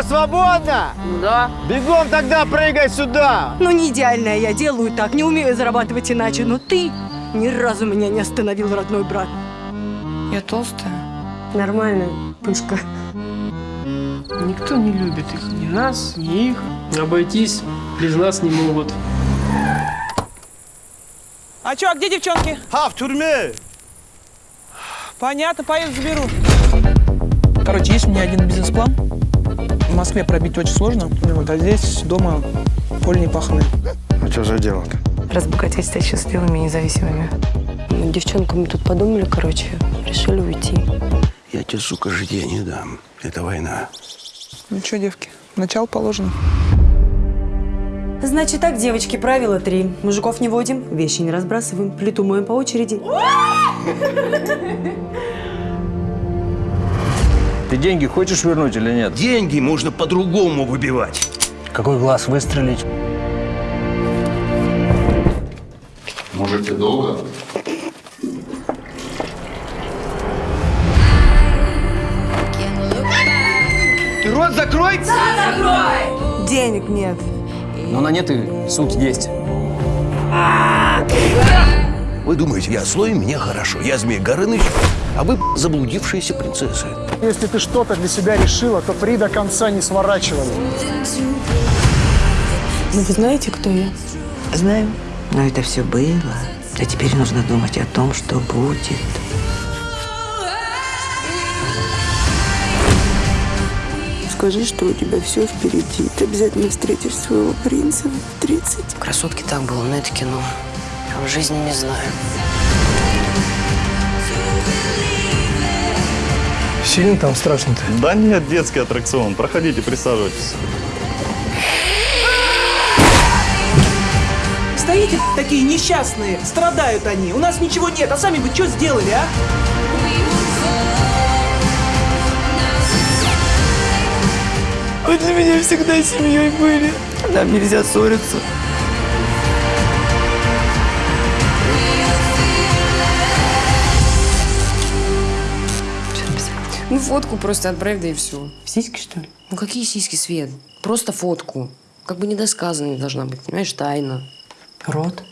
Все, свободно? Да. Бегом тогда прыгай сюда. Ну, не идеальная я делаю так, не умею зарабатывать иначе, но ты ни разу меня не остановил, родной брат. Я толстая. Нормально, пышка. Никто не любит их. Ни нас, ни их. Обойтись без нас не могут. А чё, а где девчонки? А, в тюрьме. Понятно, поеду заберу. Короче, есть у меня один бизнес-план. В Москве пробить очень сложно. Вот, а здесь дома поле не паханое. А что за дело-то? Разбогатеть, стать счастливыми и независимыми. Мы девчонками тут подумали, короче, решили уйти. Я тебе, сука, житья не дам. Это война. Ну чё, девки, начало положено. Значит так, девочки, правило три. Мужиков не водим, вещи не разбрасываем, плиту моем по очереди. Ты деньги хочешь вернуть или нет? Деньги можно по-другому выбивать. Какой глаз выстрелить? Может, ты долго? Ты рот закрой! Денег нет. Но на нет и суд есть. Вы думаете, я злой, мне хорошо. Я Змей Горыныч, а вы заблудившиеся принцессы. Если ты что-то для себя решила, то при до конца не сворачивай. Ну, вы знаете, кто я? Знаем. Но это все было. А теперь нужно думать о том, что будет. Скажи, что у тебя все впереди. Ты обязательно встретишь своего принца в 30. Красотки так было, но это кино. А в жизни не знаю. Сильно там страшно-то? Да нет, детский аттракцион. Проходите, присаживайтесь. Стоите такие несчастные, страдают они. У нас ничего нет, а сами бы что сделали, а? Вы для меня всегда семьей были. Нам нельзя ссориться. Фотку просто отправь, да и все. Сиськи, что ли? Ну какие сиськи, Свет? Просто фотку. Как бы недосказанной должна быть, понимаешь, тайна. Рот.